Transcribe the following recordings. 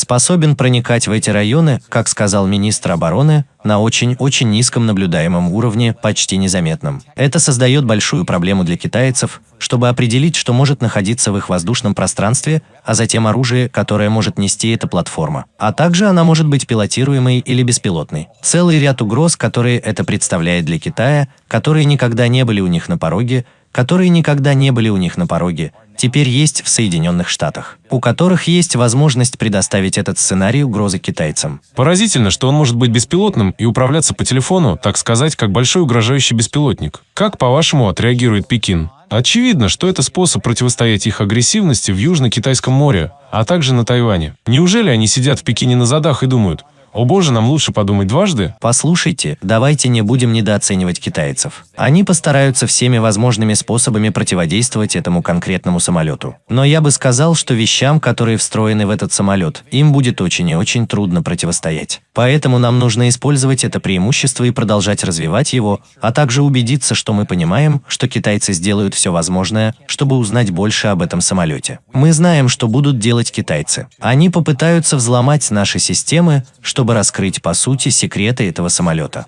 способен проникать в эти районы, как сказал министр обороны, на очень-очень низком наблюдаемом уровне, почти незаметном. Это создает большую проблему для китайцев, чтобы определить, что может находиться в их воздушном пространстве, а затем оружие, которое может нести эта платформа. А также она может быть пилотируемой или беспилотной. Целый ряд угроз, которые это представляет для Китая, которые никогда не были у них на пороге, которые никогда не были у них на пороге, теперь есть в Соединенных Штатах, у которых есть возможность предоставить этот сценарий угрозы китайцам. Поразительно, что он может быть беспилотным и управляться по телефону, так сказать, как большой угрожающий беспилотник. Как, по-вашему, отреагирует Пекин? Очевидно, что это способ противостоять их агрессивности в Южно-Китайском море, а также на Тайване. Неужели они сидят в Пекине на задах и думают, о боже, нам лучше подумать дважды? Послушайте, давайте не будем недооценивать китайцев. Они постараются всеми возможными способами противодействовать этому конкретному самолету. Но я бы сказал, что вещам, которые встроены в этот самолет, им будет очень и очень трудно противостоять. Поэтому нам нужно использовать это преимущество и продолжать развивать его, а также убедиться, что мы понимаем, что китайцы сделают все возможное, чтобы узнать больше об этом самолете. Мы знаем, что будут делать китайцы. Они попытаются взломать наши системы, что чтобы раскрыть по сути секреты этого самолета.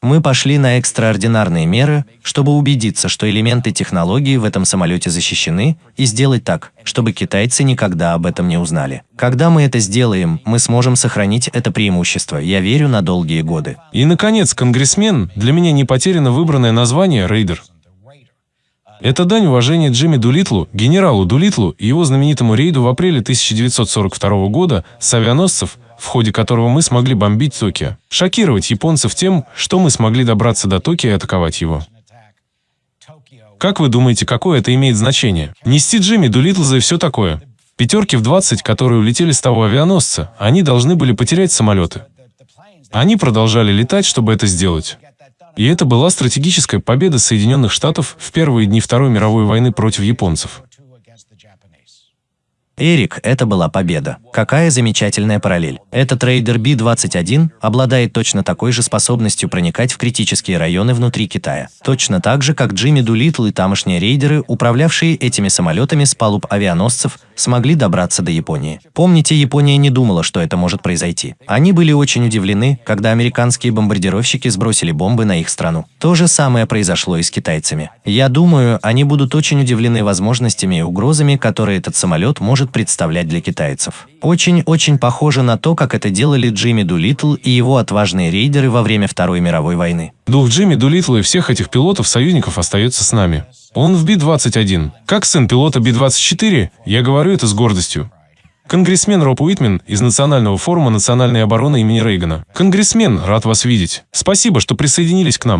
Мы пошли на экстраординарные меры, чтобы убедиться, что элементы технологии в этом самолете защищены, и сделать так, чтобы китайцы никогда об этом не узнали. Когда мы это сделаем, мы сможем сохранить это преимущество, я верю, на долгие годы. И, наконец, конгрессмен, для меня не потеряно выбранное название «Рейдер». Это дань уважения Джимми Дулитлу, генералу Дулитлу и его знаменитому рейду в апреле 1942 года с авианосцев – в ходе которого мы смогли бомбить Токио, шокировать японцев тем, что мы смогли добраться до Токио и атаковать его. Как вы думаете, какое это имеет значение? Нести Джимми Дулитлза и все такое. Пятерки в 20, которые улетели с того авианосца, они должны были потерять самолеты. Они продолжали летать, чтобы это сделать. И это была стратегическая победа Соединенных Штатов в первые дни Второй мировой войны против японцев. Эрик, это была победа. Какая замечательная параллель. Этот рейдер Би-21 обладает точно такой же способностью проникать в критические районы внутри Китая. Точно так же, как Джимми Дулитл и тамошние рейдеры, управлявшие этими самолетами с палуб авианосцев, смогли добраться до Японии. Помните, Япония не думала, что это может произойти. Они были очень удивлены, когда американские бомбардировщики сбросили бомбы на их страну. То же самое произошло и с китайцами. Я думаю, они будут очень удивлены возможностями и угрозами, которые этот самолет может представлять для китайцев. Очень-очень похоже на то, как это делали Джимми Дулитл и его отважные рейдеры во время Второй мировой войны. Дух Джимми Дулитла и всех этих пилотов-союзников остается с нами. Он в Би-21. Как сын пилота Би-24, я говорю это с гордостью. Конгрессмен Роб Уитмен из Национального форума национальной обороны имени Рейгана. Конгрессмен, рад вас видеть. Спасибо, что присоединились к нам.